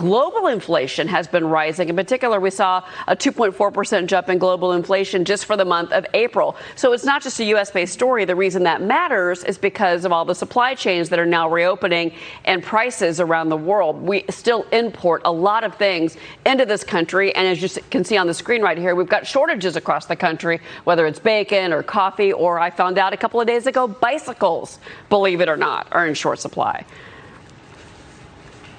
Global inflation has been rising. In particular, we saw a 2.4% jump in global inflation just for the month of April. So it's not just a U.S. based story. The reason that matters is because of all the supply chains that are now reopening and prices around the world. We still import a lot of things into this country. And as you can see on the screen right here, we've got shortages across the country, whether it's bacon or coffee, or I found out a couple of days ago, bicycles, believe it or not, are in short supply.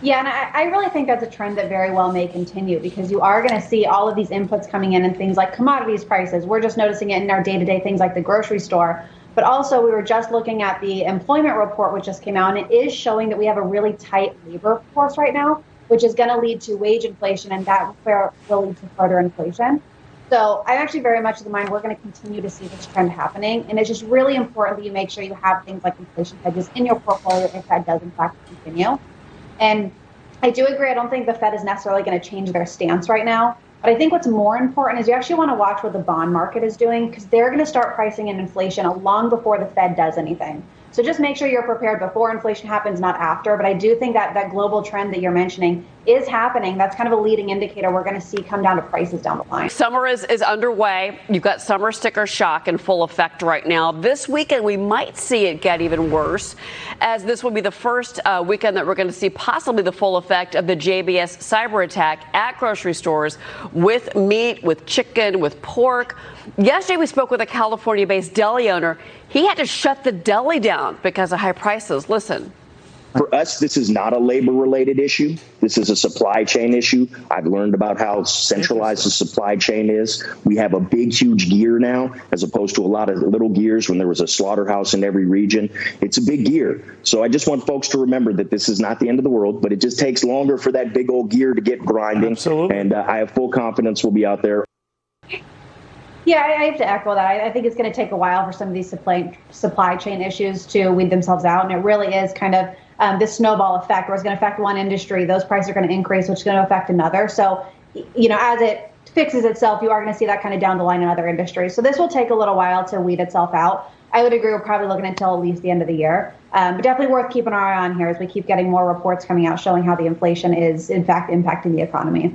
Yeah, and I, I, really think that's a trend that very well may continue because you are going to see all of these inputs coming in and things like commodities prices. We're just noticing it in our day to day things like the grocery store. But also, we were just looking at the employment report, which just came out, and it is showing that we have a really tight labor force right now, which is going to lead to wage inflation, and that will lead to further inflation. So I'm actually very much of the mind we're going to continue to see this trend happening, and it's just really important that you make sure you have things like inflation hedges in your portfolio if that does in fact continue. And I do agree. I don't think the Fed is necessarily going to change their stance right now. But I think what's more important is you actually want to watch what the bond market is doing because they're going to start pricing in inflation long before the Fed does anything. So just make sure you're prepared before inflation happens, not after. But I do think that that global trend that you're mentioning is happening. That's kind of a leading indicator we're going to see come down to prices down the line. Summer is, is underway. You've got summer sticker shock in full effect right now. This weekend, we might see it get even worse, as this will be the first uh, weekend that we're going to see possibly the full effect of the JBS cyber attack at grocery stores with meat, with chicken, with pork. Yesterday, we spoke with a California based deli owner. He had to shut the deli down because of high prices. Listen. For us, this is not a labor related issue. This is a supply chain issue. I've learned about how centralized the supply chain is. We have a big, huge gear now, as opposed to a lot of little gears when there was a slaughterhouse in every region. It's a big gear. So I just want folks to remember that this is not the end of the world, but it just takes longer for that big old gear to get grinding. Absolutely. And uh, I have full confidence we'll be out there yeah, I have to echo that. I, think it's going to take a while for some of these supply supply chain issues to weed themselves out, and it really is kind of um, this snowball effect, where it's going to affect one industry, those prices are going to increase, which is going to affect another. So, you know, as it fixes itself, you are going to see that kind of down the line in other industries. So this will take a little while to weed itself out. I would agree. We're probably looking until at least the end of the year, um, but definitely worth keeping our eye on here as we keep getting more reports coming out showing how the inflation is in fact impacting the economy.